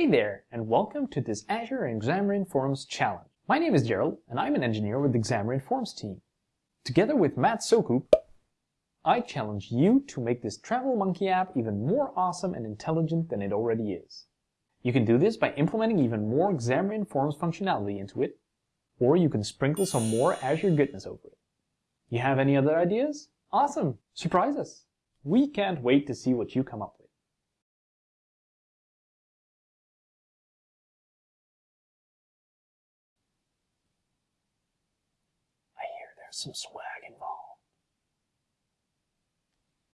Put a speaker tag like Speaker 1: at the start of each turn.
Speaker 1: Hey there, and welcome to this Azure and Xamarin Forms challenge. My name is Gerald, and I'm an engineer with the Xamarin Forms team. Together with Matt Soucoup, I challenge you to make this Travel Monkey app even more awesome and intelligent than it already is. You can do this by implementing even more Xamarin Forms functionality into it, or you can sprinkle some more Azure goodness over it. You have any other ideas? Awesome! Surprise us! We can't wait to see what you come up with. Some involved.